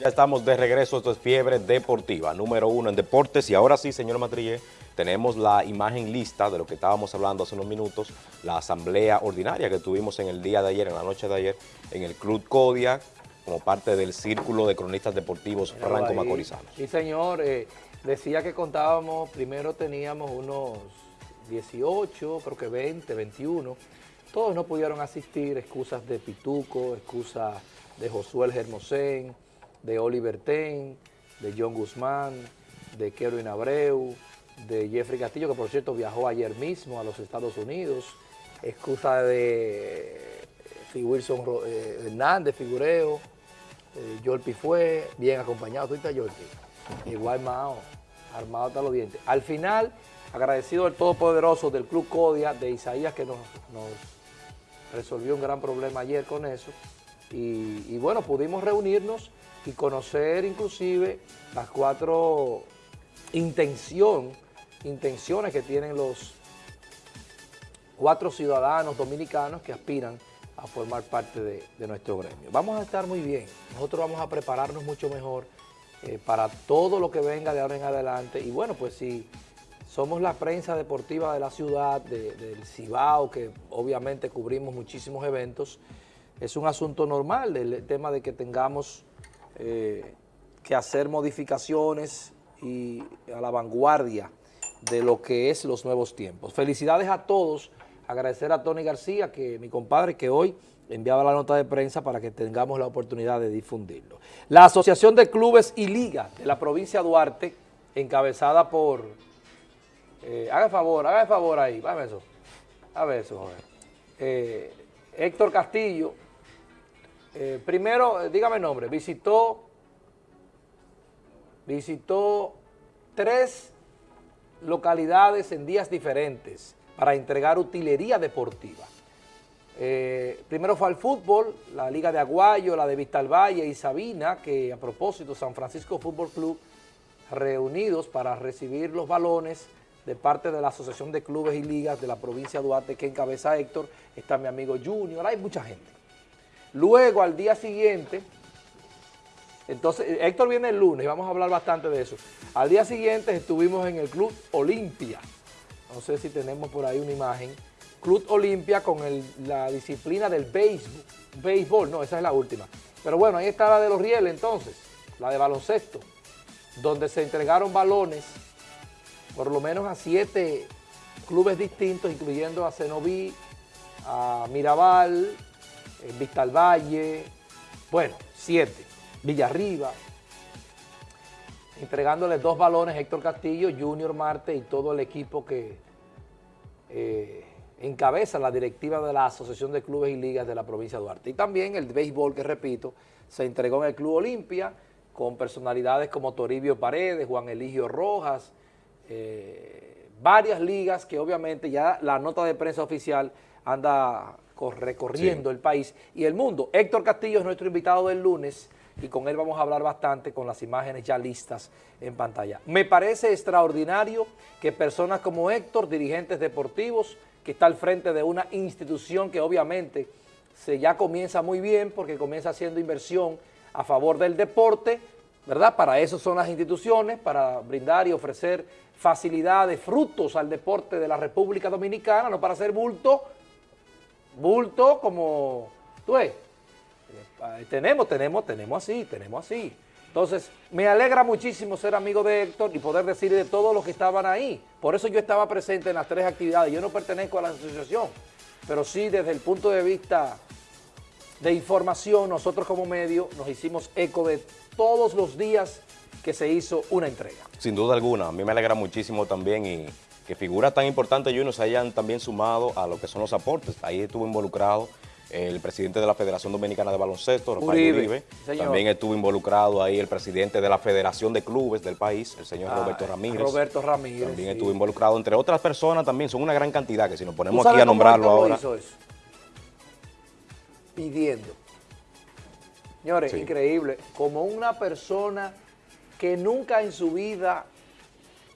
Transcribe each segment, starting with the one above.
Ya estamos de regreso, esto es Fiebre Deportiva, número uno en deportes. Y ahora sí, señor Matrillé, tenemos la imagen lista de lo que estábamos hablando hace unos minutos, la asamblea ordinaria que tuvimos en el día de ayer, en la noche de ayer, en el Club Codia, como parte del Círculo de Cronistas Deportivos Franco Macorizanos. Sí, señor. Eh, decía que contábamos, primero teníamos unos 18, creo que 20, 21. Todos no pudieron asistir, excusas de Pituco, excusas de Josué Germosén, de Oliver Ten, de John Guzmán, de Kerwin Abreu, de Jeffrey Castillo, que por cierto viajó ayer mismo a los Estados Unidos, excusa de Wilson eh, Hernández, Figureo, eh, fue bien acompañado, ¿tú estás Igual Mao, armado hasta los dientes. Al final, agradecido al Todopoderoso del Club Codia, de Isaías, que nos, resolvió un gran problema ayer con eso. Y bueno, pudimos reunirnos y conocer inclusive las cuatro intención, intenciones que tienen los cuatro ciudadanos dominicanos que aspiran a formar parte de, nuestro gremio. Vamos a estar muy bien, nosotros vamos a prepararnos mucho mejor eh, para todo lo que venga de ahora en adelante y bueno, pues si somos la prensa deportiva de la ciudad, del Cibao, que obviamente cubrimos muchísimos eventos, es un asunto normal el tema de que tengamos eh, que hacer modificaciones y a la vanguardia de lo que es los nuevos tiempos. Felicidades a todos, agradecer a Tony García, que mi compadre, que hoy enviaba la nota de prensa para que tengamos la oportunidad de difundirlo. La Asociación de Clubes y Ligas de la provincia de Duarte, encabezada por... Eh, haga favor, haga favor ahí, eso. A ver eso, joven. Eh, Héctor Castillo, eh, primero, dígame el nombre, visitó, visitó tres localidades en días diferentes para entregar utilería deportiva. Eh, primero fue al fútbol, la Liga de Aguayo, la de Vistalvalle y Sabina, que a propósito San Francisco Fútbol Club reunidos para recibir los balones de parte de la Asociación de Clubes y Ligas de la provincia de Duarte que encabeza Héctor, está mi amigo Junior, hay mucha gente. Luego, al día siguiente, entonces, Héctor viene el lunes y vamos a hablar bastante de eso. Al día siguiente estuvimos en el Club Olimpia. No sé si tenemos por ahí una imagen. Club Olimpia con la disciplina del béisbol. Béisbol, no, esa es la última. Pero bueno, ahí está la de los rieles entonces, la de baloncesto, donde se entregaron balones por lo menos a siete clubes distintos, incluyendo a Cenoví, a Mirabal, Vista al Valle, bueno, siete, Villarriba, entregándole dos balones Héctor Castillo, Junior Marte y todo el equipo que eh, encabeza la directiva de la Asociación de Clubes y Ligas de la provincia de Duarte. Y también el béisbol, que repito, se entregó en el Club Olimpia con personalidades como Toribio Paredes, Juan Eligio Rojas, eh, varias ligas que obviamente ya la nota de prensa oficial anda recorriendo el país y el mundo. Héctor Castillo es nuestro invitado del lunes y con él vamos a hablar bastante con las imágenes ya listas en pantalla. Me parece extraordinario que personas como Héctor, dirigentes deportivos, que está al frente de una institución que obviamente se ya comienza muy bien porque comienza haciendo inversión a favor del deporte, ¿verdad? Para eso son las instituciones, para brindar y ofrecer facilidades, frutos al deporte de la República Dominicana, no para hacer bulto, bulto como, tú ves, eh, tenemos, tenemos, tenemos así, tenemos así. Entonces, me alegra muchísimo ser amigo de Héctor y poder decir de todos los que estaban ahí. Por eso yo estaba presente en las tres actividades. Yo no pertenezco a la asociación, pero sí desde el punto de vista de información, nosotros como medio nos hicimos eco de todos los días que se hizo una entrega. Sin duda alguna, a mí me alegra muchísimo también y que figuras tan importantes y se hayan también sumado a lo que son los aportes. Ahí estuvo involucrado el presidente de la Federación Dominicana de Baloncesto, Rafael Uribe. También estuvo involucrado ahí el presidente de la Federación de Clubes del país, el señor ah, Roberto Ramírez. Roberto Ramírez. También estuvo involucrado, entre otras personas también, son una gran cantidad que si nos ponemos aquí a nombrarlo ahora. Hizo eso? Pidiendo. Señores, increíble. Como una persona que nunca en su vida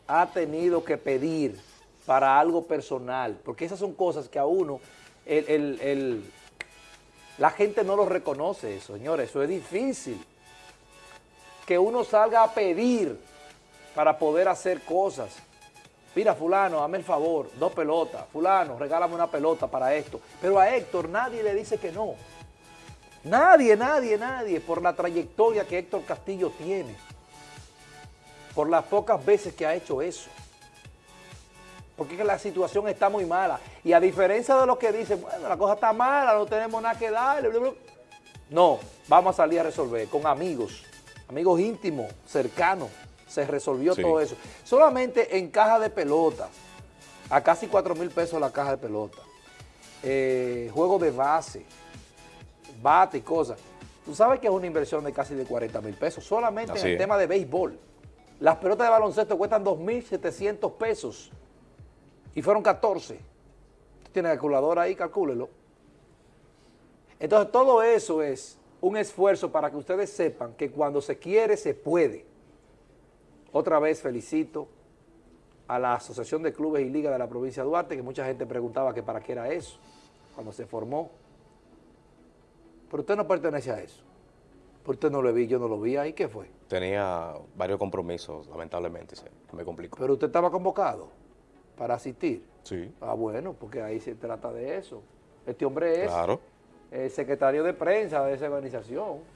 ha tenido que pedir para algo personal, porque esas son cosas que a uno, la gente no lo reconoce, señores, eso es difícil. que uno salga a pedir para poder hacer cosas. Mira, fulano, dame el favor, dos pelotas. Fulano, regálame una pelota para esto. Pero a Héctor nadie le dice que no. Nadie, nadie, nadie, por la trayectoria que Héctor Castillo tiene. Por las pocas veces que ha hecho eso. Porque es que la situación está muy mala. Y a diferencia de lo que dicen, bueno, la cosa está mala, no tenemos nada que darle. bla, bla. No, vamos a salir a resolver con amigos, amigos íntimos, cercanos. Se resolvió Sí. todo eso. Solamente en caja de pelota, a casi 4 mil pesos la caja de pelota. Eh, juego de base, bate y cosas. Tú sabes que es una inversión de casi de 40 mil pesos, solamente Así en el es. tema de béisbol. Las pelotas de baloncesto cuestan 2.700 pesos y fueron 14. Usted tiene calculadora ahí, calcúlelo. Entonces todo eso es un esfuerzo para que ustedes sepan que cuando se quiere, se puede. Otra vez felicito a la Asociación de Clubes y Ligas de la provincia de Duarte, que mucha gente preguntaba que para qué era eso, cuando se formó. Pero usted no pertenece a eso. Pero usted no lo vi, yo no lo vi ahí, ¿qué fue? Tenía varios compromisos, lamentablemente, se me complicó. Pero usted estaba convocado para asistir. Sí, Ah, bueno, porque ahí se trata de eso. Este hombre es claro. el secretario de prensa de esa organización.